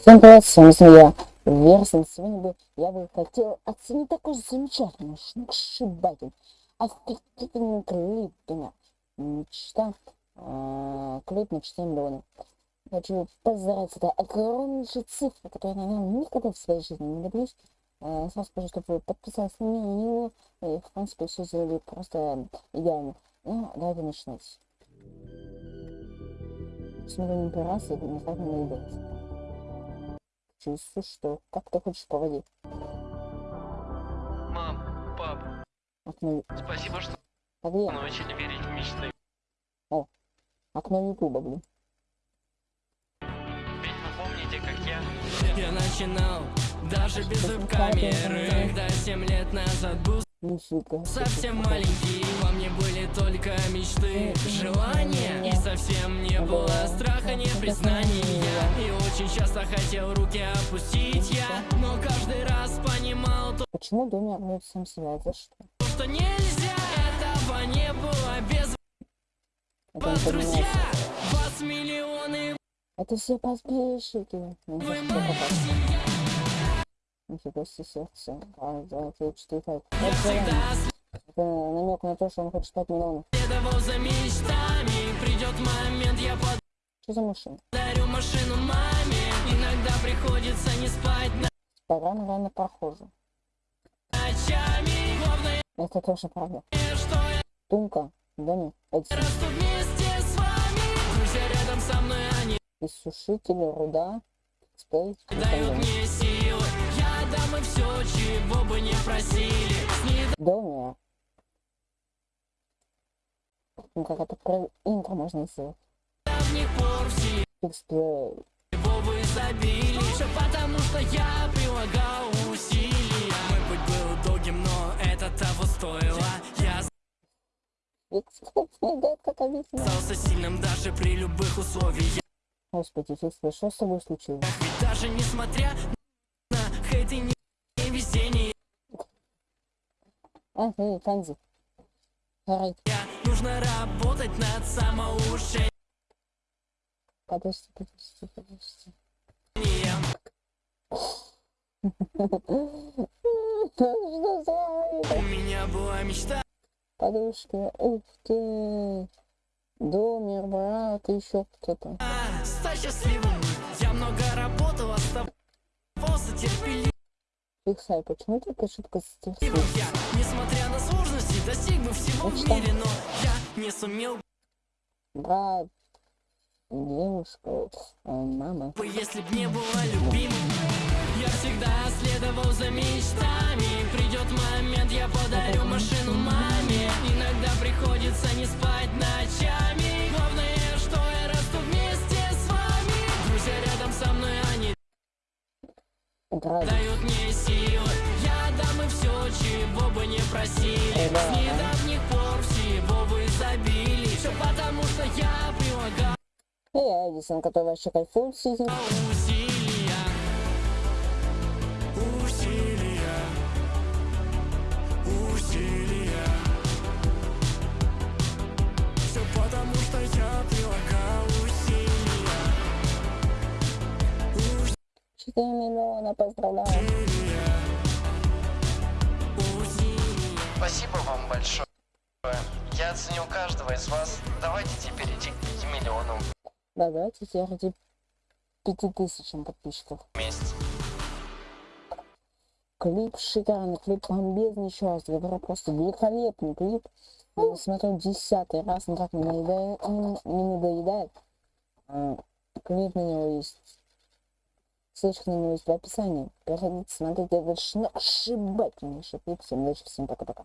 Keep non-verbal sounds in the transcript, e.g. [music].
Всем привет, с вами я, Версон. Сегодня бы я бы хотел оценить такой замечательный, сногсшибательный, офигительный клип, меня. Мечта, э, клип на 4 миллиона. Хочу поздравить, это огромнейшая цифра, которую, наверное, никогда в своей жизни не добьюсь. Э, сразу скажу, чтобы вы подписались на меня, и, в принципе, все сделали просто идеально. Ну, давайте начинать. Смотрим первый раз, и не так наедается чувствую, что как ты хочешь по воде. Мам, пап, Окно, спасибо, что а где? научили верить в мечты. Окно ютуба, блин. Ведь вы помните, как я... Я начинал даже без веб-камеры Когда 7 лет назад был Нифига. совсем маленький Во мне были только мечты, желания И совсем не было страха, не признания И очень часто хотел руки опустить я Но каждый раз понимал то, Почему Доми огнет сам себя? За что? нельзя Этого не было без вас, друзья. Вас миллионы, Это все подписчики. Ну, вы моя семья Нифига себе сердце. Раз, два, три, четыре. Я Это намек на то, что он хочет 5 миллионов. за мечтами Придет момент, я Что за машина? подарю машину маме Иногда приходится не спать Пора, наверное, прохожу. ночами Главное, Это тоже правда. что я Тумка, Доми, эти расту вместе с вами Друзья рядом со мной, они иссушители, руда, спей, дают мне силы дам им все, чего бы не просили. С Доми. Ну, как это про интро можно сделать. недавних пор все его вы забили. Все потому, что я прилагал усилия. Мой путь был долгим, но это того стоило. Я остался сильным даже при любых условиях. Господи, Фиксплей, что с тобой случилось? Ведь даже несмотря хейт и невезение А, эй, Фанзи. Рейд. Нужно работать над самоулучшением Подожди, подожди, подожди. [laughs] У меня была мечта подушки? Ух ты! Домер, брат, еще кто-то. стать счастливым Я много работал, оставался терпеливым Фиксай, почему только шутка с Я, текстом? несмотря на сложности, достиг бы всего в мире Но я не сумел Брат, девушка, э, мама. если б не была любимым Я всегда следовал за мечтами. Придет момент, я подарю машину маме Брат, дают мне силы. Я дам им все, чего бы не просили. Да. С недавних пор всего вы забили. Все потому, что я прилагал эй, Эдисон, который вообще кайфует сидит. Миллиона, поздравляю. Спасибо вам большое. Я оценил каждого из вас. Давайте теперь идти к 5 миллионам Да, давайте теперь ради 5000 подписчиков. вместе. Клип шикарный, клип бомбезный, еще раз говорю, просто великолепный клип. Я смотрю десятый раз, никак не надоедает. Не, не надоедает. А, клип на него есть. Ссылочка на него есть в описании. Переходите, смотрите этот ошибательнейший клип. Всем удачи, всем пока-пока.